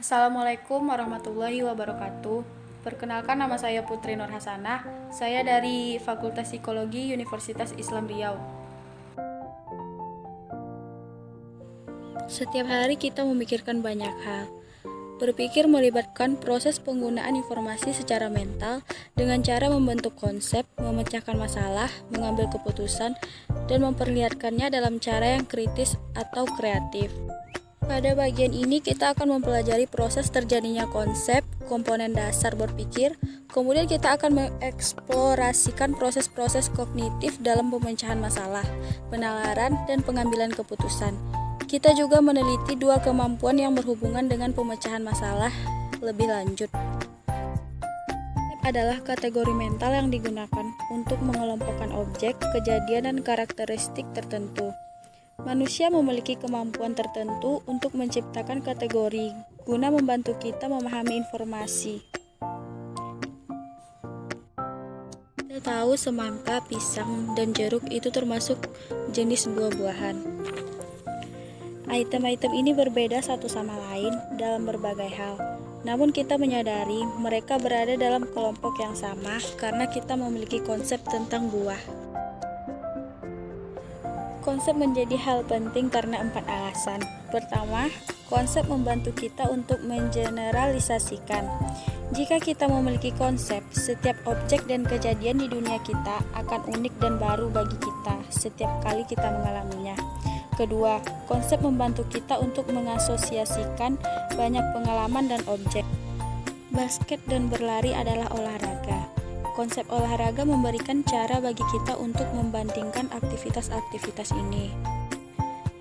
Assalamualaikum warahmatullahi wabarakatuh. Perkenalkan nama saya Putri Nur Hasanah. Saya dari Fakultas Psikologi Universitas Islam Riau. Setiap hari kita memikirkan banyak hal. Berpikir melibatkan proses penggunaan informasi secara mental dengan cara membentuk konsep, memecahkan masalah, mengambil keputusan, dan memperlihatkannya dalam cara yang kritis atau kreatif. Pada bagian ini kita akan mempelajari proses terjadinya konsep, komponen dasar berpikir, kemudian kita akan mengeksplorasikan proses-proses kognitif dalam pemecahan masalah, penalaran, dan pengambilan keputusan. Kita juga meneliti dua kemampuan yang berhubungan dengan pemecahan masalah lebih lanjut adalah kategori mental yang digunakan untuk mengelompokkan objek, kejadian, dan karakteristik tertentu. Manusia memiliki kemampuan tertentu untuk menciptakan kategori guna membantu kita memahami informasi. Kita tahu semangka, pisang, dan jeruk itu termasuk jenis buah-buahan. Item-item ini berbeda satu sama lain dalam berbagai hal. Namun kita menyadari mereka berada dalam kelompok yang sama karena kita memiliki konsep tentang buah. Konsep menjadi hal penting karena empat alasan. Pertama, konsep membantu kita untuk mengeneralisasikan. Jika kita memiliki konsep, setiap objek dan kejadian di dunia kita akan unik dan baru bagi kita setiap kali kita mengalaminya. Kedua, konsep membantu kita untuk mengasosiasikan banyak pengalaman dan objek. Basket dan berlari adalah olahraga. Konsep olahraga memberikan cara bagi kita untuk membandingkan aktivitas-aktivitas ini.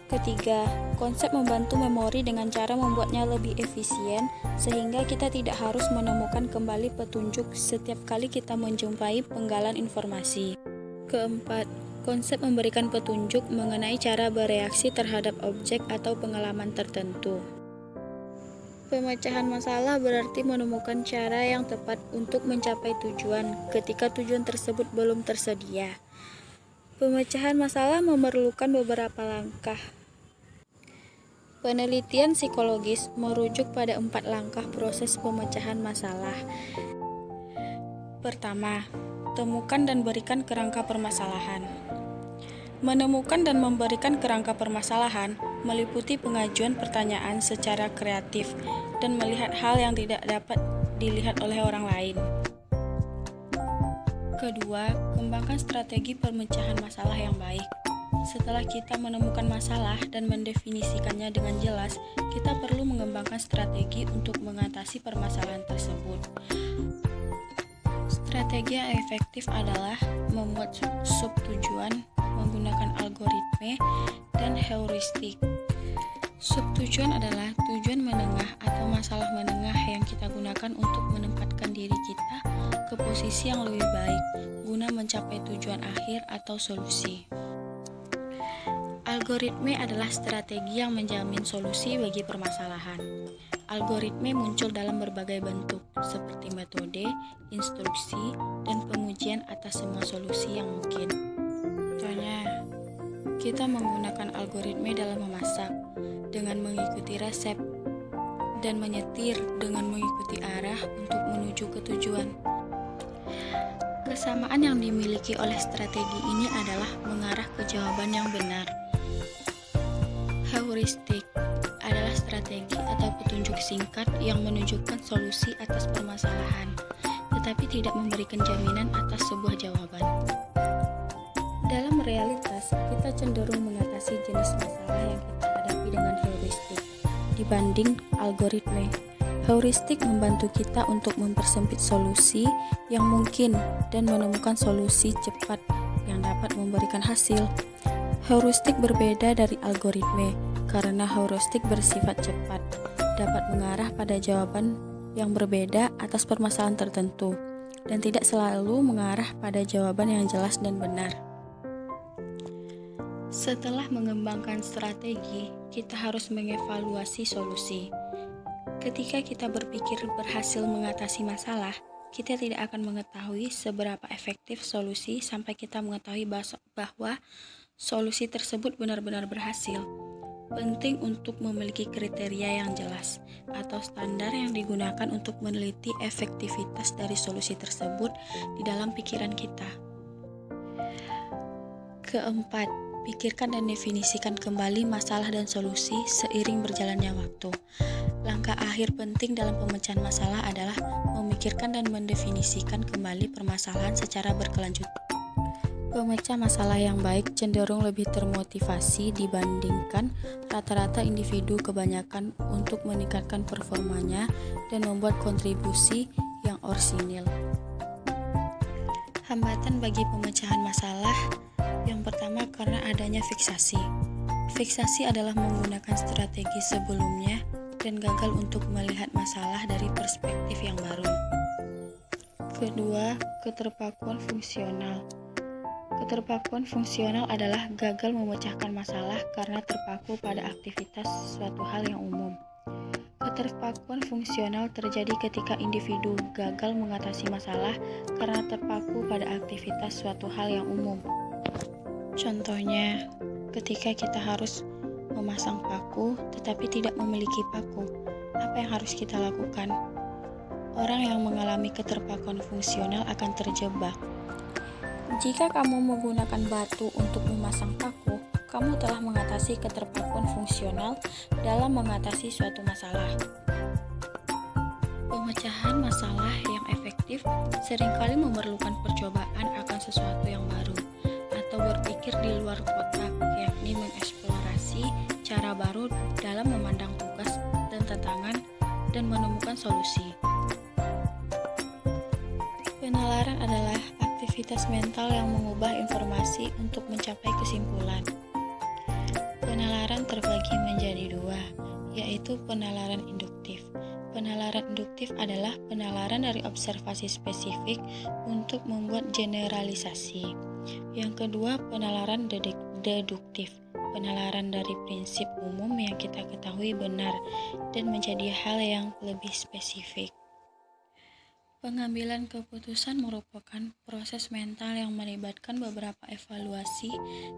Ketiga, konsep membantu memori dengan cara membuatnya lebih efisien sehingga kita tidak harus menemukan kembali petunjuk setiap kali kita menjumpai penggalan informasi. Keempat, konsep memberikan petunjuk mengenai cara bereaksi terhadap objek atau pengalaman tertentu. Pemecahan masalah berarti menemukan cara yang tepat untuk mencapai tujuan ketika tujuan tersebut belum tersedia. Pemecahan masalah memerlukan beberapa langkah. Penelitian psikologis merujuk pada empat langkah proses pemecahan masalah. Pertama, temukan dan berikan kerangka permasalahan. Menemukan dan memberikan kerangka permasalahan meliputi pengajuan pertanyaan secara kreatif dan melihat hal yang tidak dapat dilihat oleh orang lain. Kedua, kembangkan strategi pemecahan masalah yang baik. Setelah kita menemukan masalah dan mendefinisikannya dengan jelas, kita perlu mengembangkan strategi untuk mengatasi permasalahan tersebut. Strategi yang efektif adalah membuat sub tujuan menggunakan algoritme dan heuristik. Subtujuan adalah tujuan menengah atau masalah menengah yang kita gunakan untuk menempatkan diri kita ke posisi yang lebih baik guna mencapai tujuan akhir atau solusi. Algoritme adalah strategi yang menjamin solusi bagi permasalahan. Algoritme muncul dalam berbagai bentuk, seperti metode, instruksi, dan pengujian atas semua solusi yang mungkin. Contohnya, kita menggunakan algoritma dalam memasak dengan mengikuti resep dan menyetir dengan mengikuti arah untuk menuju ke tujuan. Kesamaan yang dimiliki oleh strategi ini adalah mengarah ke jawaban yang benar. Heuristik adalah strategi atau petunjuk singkat yang menunjukkan solusi atas permasalahan, tetapi tidak memberikan jaminan atas sebuah jawaban. Dalam realitas, kita cenderung mengatasi jenis masalah yang kita hadapi dengan heuristik dibanding algoritme. Heuristik membantu kita untuk mempersempit solusi yang mungkin dan menemukan solusi cepat yang dapat memberikan hasil. Heuristik berbeda dari algoritme karena heuristik bersifat cepat, dapat mengarah pada jawaban yang berbeda atas permasalahan tertentu, dan tidak selalu mengarah pada jawaban yang jelas dan benar. Setelah mengembangkan strategi, kita harus mengevaluasi solusi. Ketika kita berpikir berhasil mengatasi masalah, kita tidak akan mengetahui seberapa efektif solusi sampai kita mengetahui bahwa solusi tersebut benar-benar berhasil. Penting untuk memiliki kriteria yang jelas atau standar yang digunakan untuk meneliti efektivitas dari solusi tersebut di dalam pikiran kita. Keempat, pikirkan dan definisikan kembali masalah dan solusi seiring berjalannya waktu. Langkah akhir penting dalam pemecahan masalah adalah memikirkan dan mendefinisikan kembali permasalahan secara berkelanjutan. Pemecah masalah yang baik cenderung lebih termotivasi dibandingkan rata-rata individu kebanyakan untuk meningkatkan performanya dan membuat kontribusi yang orsinil. Hambatan bagi pemecahan masalah fiksasi. Fiksasi adalah menggunakan strategi sebelumnya dan gagal untuk melihat masalah dari perspektif yang baru. Kedua, keterpakuan fungsional. Keterpakuan fungsional adalah gagal memecahkan masalah karena terpaku pada aktivitas suatu hal yang umum. Keterpakuan fungsional terjadi ketika individu gagal mengatasi masalah karena terpaku pada aktivitas suatu hal yang umum. Contohnya, ketika kita harus memasang paku tetapi tidak memiliki paku, apa yang harus kita lakukan? Orang yang mengalami keterpakuan fungsional akan terjebak jika kamu menggunakan batu untuk memasang paku, kamu telah mengatasi keterpakuan fungsional dalam mengatasi suatu masalah. Pemecahan masalah yang efektif sering kali memerlukan percobaan akan sesuatu yang baru berpikir di luar kotak, yakni mengeksplorasi cara baru dalam memandang tugas dan tantangan dan menemukan solusi. Penalaran adalah aktivitas mental yang mengubah informasi untuk mencapai kesimpulan. Penalaran terbagi menjadi dua, yaitu penalaran induktif. Penalaran induktif adalah penalaran dari observasi spesifik untuk membuat generalisasi. Yang kedua, penalaran deduktif. Penalaran dari prinsip umum yang kita ketahui benar dan menjadi hal yang lebih spesifik. Pengambilan keputusan merupakan proses mental yang melibatkan beberapa evaluasi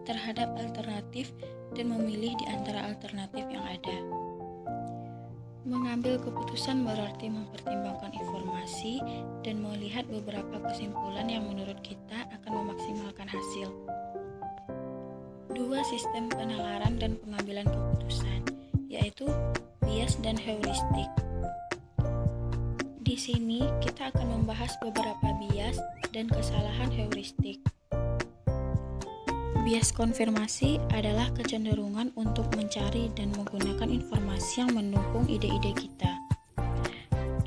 terhadap alternatif dan memilih di antara alternatif yang ada. Mengambil keputusan berarti mempertimbangkan informasi dan melihat beberapa kesimpulan yang menurut kita akan memaksimalkan hasil. Dua sistem penalaran dan pengambilan keputusan, yaitu bias dan heuristik. Di sini kita akan membahas beberapa bias dan kesalahan heuristik. Bias konfirmasi adalah kecenderungan untuk mencari dan menggunakan informasi yang mendukung ide-ide kita.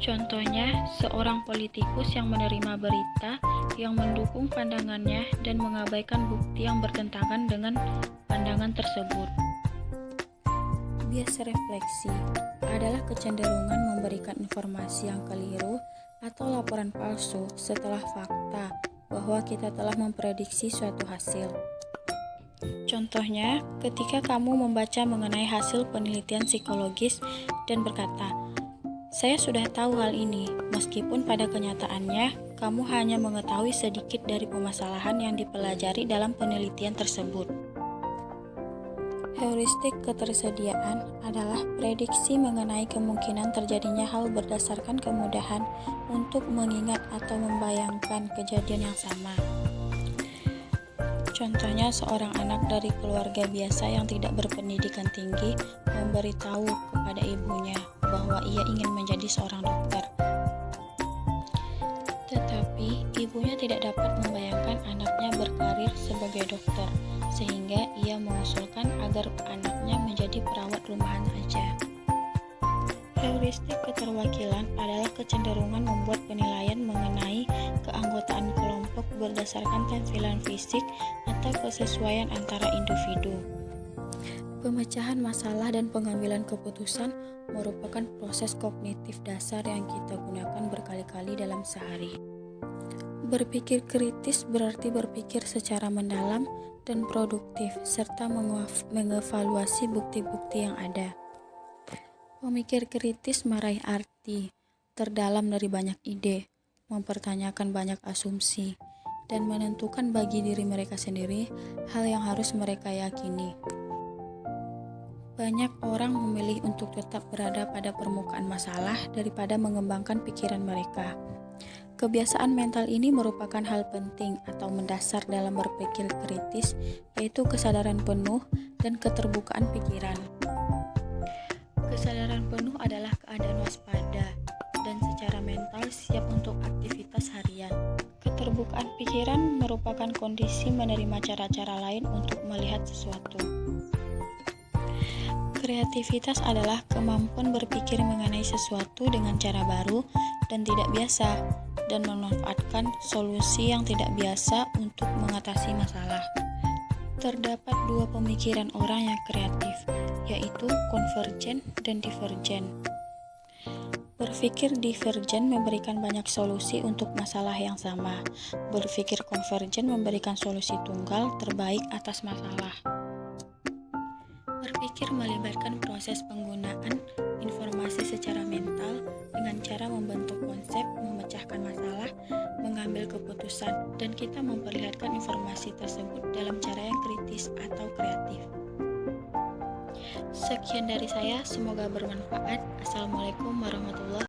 Contohnya, seorang politikus yang menerima berita yang mendukung pandangannya dan mengabaikan bukti yang bertentangan dengan pandangan tersebut. Bias refleksi adalah kecenderungan memberikan informasi yang keliru atau laporan palsu setelah fakta bahwa kita telah memprediksi suatu hasil. Contohnya, ketika kamu membaca mengenai hasil penelitian psikologis dan berkata, "Saya sudah tahu hal ini," meskipun pada kenyataannya kamu hanya mengetahui sedikit dari permasalahan yang dipelajari dalam penelitian tersebut. Heuristik ketersediaan adalah prediksi mengenai kemungkinan terjadinya hal berdasarkan kemudahan untuk mengingat atau membayangkan kejadian yang sama. Contohnya, seorang anak dari keluarga biasa yang tidak berpendidikan tinggi memberitahu kepada ibunya bahwa ia ingin menjadi seorang dokter. Tetapi, ibunya tidak dapat membayangkan anaknya berkarir sebagai dokter sehingga ia mengusulkan agar anaknya menjadi perawat rumahan saja. Heuristik keterwakilan adalah kecenderungan membuat penilaian mengenai keanggotaan kelompok berdasarkan tampilan fisik atau kesesuaian antara individu. Pemecahan masalah dan pengambilan keputusan merupakan proses kognitif dasar yang kita gunakan berkali-kali dalam sehari. Berpikir kritis berarti berpikir secara mendalam dan produktif, serta mengevaluasi bukti-bukti yang ada. Memikir kritis meraih arti terdalam dari banyak ide, mempertanyakan banyak asumsi, dan menentukan bagi diri mereka sendiri hal yang harus mereka yakini. Banyak orang memilih untuk tetap berada pada permukaan masalah daripada mengembangkan pikiran mereka. Kebiasaan mental ini merupakan hal penting atau mendasar dalam berpikir kritis, yaitu kesadaran penuh dan keterbukaan pikiran. Kesadaran penuh adalah keadaan waspada dan secara mental siap untuk aktivitas harian. Keterbukaan pikiran merupakan kondisi menerima cara-cara lain untuk melihat sesuatu. Kreativitas adalah kemampuan berpikir mengenai sesuatu dengan cara baru dan tidak biasa, dan memanfaatkan solusi yang tidak biasa untuk mengatasi masalah. Terdapat dua pemikiran orang yang kreatif, yaitu konvergen dan divergen. Berpikir divergen memberikan banyak solusi untuk masalah yang sama. Berpikir konvergen memberikan solusi tunggal terbaik atas masalah. Berpikir melibatkan proses penggunaan informasi secara mental dengan cara membentuk konsep, memecahkan masalah, mengambil keputusan, dan kita memperlihatkan informasi tersebut dalam cara yang kritis atau kreatif. Sekian dari saya, semoga bermanfaat. Assalamualaikum warahmatullahi